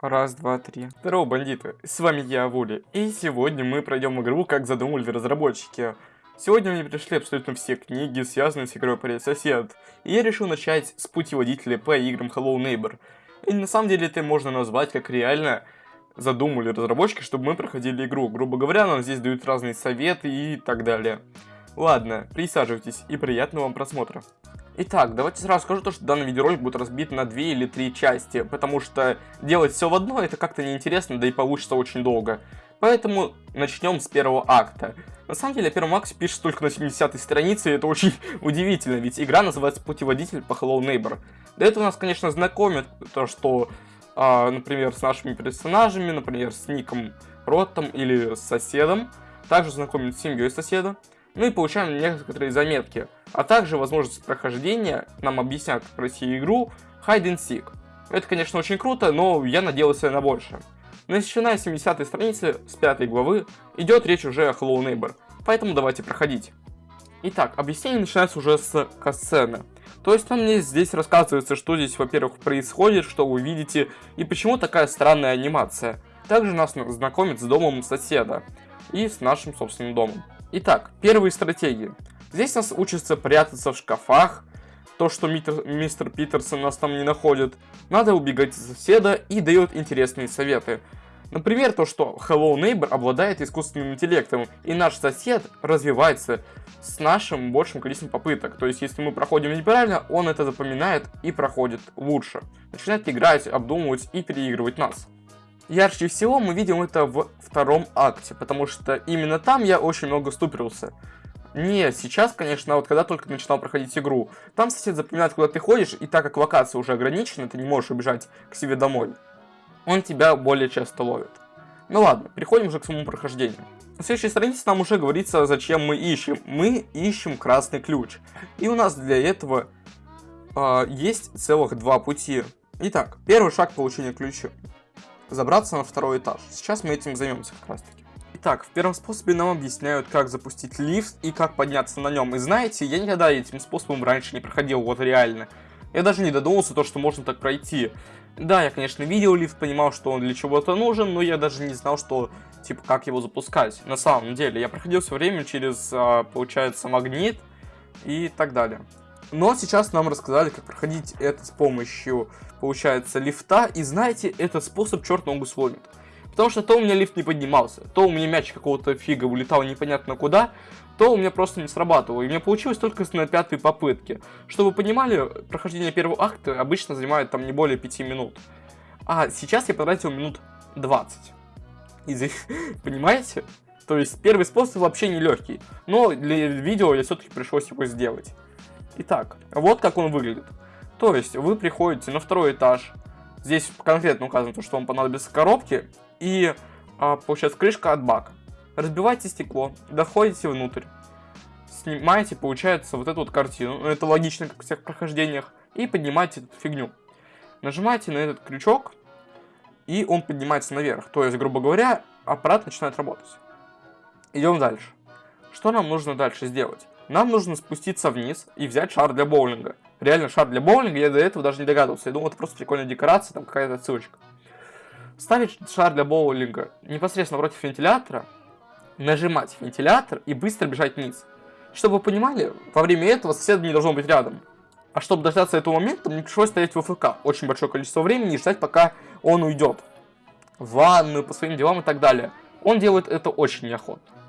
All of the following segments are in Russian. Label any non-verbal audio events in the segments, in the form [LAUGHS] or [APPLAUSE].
Раз, два, три. Здорово, бандиты. С вами я, Вули. И сегодня мы пройдем игру, как задумали разработчики. Сегодня мне пришли абсолютно все книги, связанные с игрой Привет Сосед. И я решил начать с путеводителя по играм Hello Neighbor. И на самом деле это можно назвать как реально задумали разработчики, чтобы мы проходили игру. Грубо говоря, нам здесь дают разные советы и так далее. Ладно, присаживайтесь и приятного вам просмотра. Итак, давайте сразу скажу то, что данный видеоролик будет разбит на две или три части, потому что делать все в одно это как-то неинтересно, да и получится очень долго. Поэтому начнем с первого акта. На самом деле, о первом акте пишется только на 70 странице, и это очень [LAUGHS] удивительно, ведь игра называется «Путеводитель по Hello Neighbor». До этого нас, конечно, знакомят то, что, э, например, с нашими персонажами, например, с Ником Роттом или с соседом. Также знакомят с семьей соседа. Ну и получаем некоторые заметки. А также возможность прохождения нам объяснят, как пройти игру Hide and Seek. Это, конечно, очень круто, но я надеялся на больше. Начиная с 70 страницы, с 5 главы, идет речь уже о Hello Neighbor, поэтому давайте проходить. Итак, объяснение начинается уже с касцены. То есть нам здесь рассказывается, что здесь, во-первых, происходит, что вы видите, и почему такая странная анимация. Также нас знакомит с домом соседа и с нашим собственным домом. Итак, первые стратегии. Здесь нас учатся прятаться в шкафах, то, что мистер, мистер Питерсон нас там не находит. Надо убегать от соседа и дает интересные советы. Например, то, что Hello Neighbor обладает искусственным интеллектом, и наш сосед развивается с нашим большим количеством попыток. То есть, если мы проходим неправильно, он это запоминает и проходит лучше. Начинает играть, обдумывать и переигрывать нас. Ярче всего мы видим это в втором акте, потому что именно там я очень много ступился. Не сейчас, конечно, а вот когда только начинал проходить игру. Там сосед запоминает, куда ты ходишь, и так как локация уже ограничена, ты не можешь убежать к себе домой. Он тебя более часто ловит. Ну ладно, переходим уже к самому прохождению. На следующей странице нам уже говорится, зачем мы ищем. Мы ищем красный ключ. И у нас для этого э, есть целых два пути. Итак, первый шаг получения ключа забраться на второй этаж. Сейчас мы этим займемся как раз таки. Итак, в первом способе нам объясняют, как запустить лифт и как подняться на нем. И знаете, я никогда этим способом раньше не проходил, вот реально. Я даже не додумался то, что можно так пройти. Да, я, конечно, видел лифт, понимал, что он для чего-то нужен, но я даже не знал, что, типа, как его запускать. На самом деле, я проходил все время через, а, получается, магнит и так далее. Но сейчас нам рассказали, как проходить это с помощью, получается, лифта. И знаете, этот способ черт ногу сломит. Потому что то у меня лифт не поднимался, то у меня мяч какого-то фига улетал непонятно куда, то у меня просто не срабатывало. И мне получилось только на пятой попытке. Чтобы вы понимали, прохождение первого акта обычно занимает там не более 5 минут. А сейчас я потратил минут 20. Из их, понимаете? То есть первый способ вообще не легкий. Но для видео я все-таки пришлось его сделать. Итак, вот как он выглядит. То есть вы приходите на второй этаж. Здесь конкретно указано, что вам понадобятся коробки и, а, получается, крышка от бака. Разбивайте стекло, доходите внутрь, снимаете, получается, вот эту вот картину. Ну, это логично, как в всех прохождениях. И поднимаете эту фигню. Нажимаете на этот крючок, и он поднимается наверх. То есть, грубо говоря, аппарат начинает работать. Идем дальше. Что нам нужно дальше сделать? нам нужно спуститься вниз и взять шар для боулинга. Реально шар для боулинга, я до этого даже не догадывался. Я думал, это просто прикольная декорация, там какая-то ссылочка. Ставить шар для боулинга непосредственно против вентилятора, нажимать вентилятор и быстро бежать вниз. Чтобы вы понимали, во время этого соседа не должно быть рядом. А чтобы дождаться этого момента, мне пришлось стоять в ФК очень большое количество времени и ждать, пока он уйдет. В ванную, по своим делам и так далее. Он делает это очень неохотно.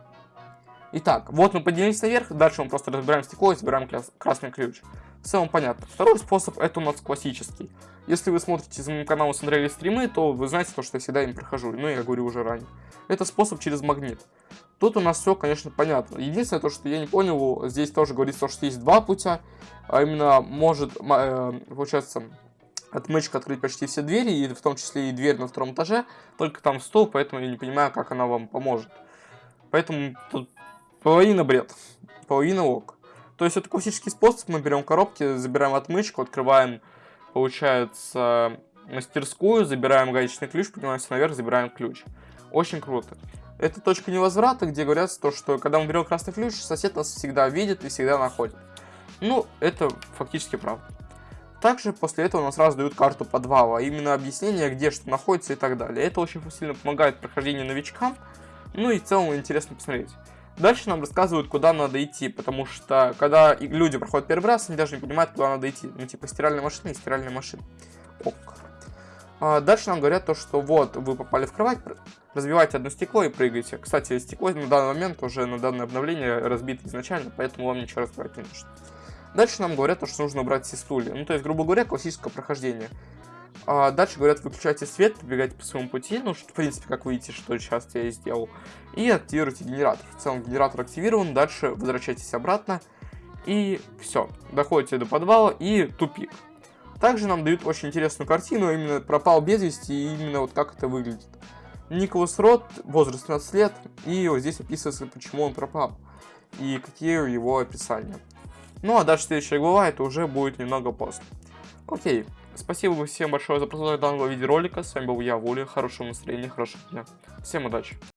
Итак, вот мы поднялись наверх, дальше мы просто разбираем стекло и собираем красный ключ. В целом понятно. Второй способ это у нас классический. Если вы смотрите за моим каналом с Андрея стримы, то вы знаете, то, что я всегда им прохожу. Ну, я говорю уже ранее. Это способ через магнит. Тут у нас все, конечно, понятно. Единственное, то, что я не понял, здесь тоже говорится, что есть два путя. А именно, может, э, получается, отмычка открыть почти все двери, и в том числе и дверь на втором этаже. Только там стол, поэтому я не понимаю, как она вам поможет. Поэтому тут Половина бред, половина ок. То есть это классический способ, мы берем коробки, забираем отмычку, открываем, получается, мастерскую, забираем гаечный ключ, поднимаемся наверх, забираем ключ. Очень круто. Это точка невозврата, где говорят, то, что когда мы берем красный ключ, сосед нас всегда видит и всегда находит. Ну, это фактически правда. Также после этого нам сразу дают карту подвала, а именно объяснение, где что находится и так далее. Это очень сильно помогает прохождению новичкам, ну и в целом интересно посмотреть. Дальше нам рассказывают, куда надо идти, потому что когда люди проходят первый раз, они даже не понимают, куда надо идти. Ну, типа стиральная машина и стиральная машина. Ок. А дальше нам говорят то, что вот, вы попали в кровать, разбивайте одно стекло и прыгайте. Кстати, стекло на данный момент уже на данное обновление разбито изначально, поэтому вам ничего разбивать не нужно. Дальше нам говорят, то, что нужно убрать все стулья. Ну, то есть, грубо говоря, классическое прохождение. А дальше говорят, выключайте свет, побегайте по своему пути, ну, в принципе, как вы видите, что сейчас я и сделал. И активируйте генератор. В целом, генератор активирован, дальше возвращайтесь обратно. И все, доходите до подвала и тупик. Также нам дают очень интересную картину, именно пропал без вести, и именно вот как это выглядит. Николас Рот, возраст 15 лет, и вот здесь описывается, почему он пропал, и какие его описания. Ну а дальше следующая глава, это уже будет немного после. Окей, спасибо всем большое за просмотр данного видеоролика, с вами был я, Вуля, хорошего настроения, хорошего дня, всем удачи.